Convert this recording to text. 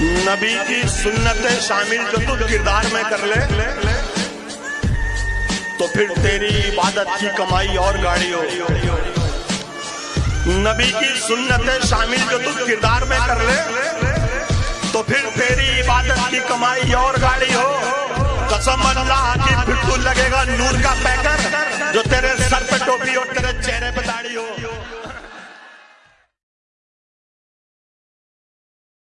نبی کی سنتیں شامل جو تو کردار میں کر لے، تو پھر تیری عبادت کی کمائی اور گاڑی ہو نبی کی سنتیں شامل جو تو کردار میں کر لے، تو پھر تیری عبادت کی کمائی اور گاڑی ہو قسم اللہ کی پھر تو لگے گا، نور کا پیر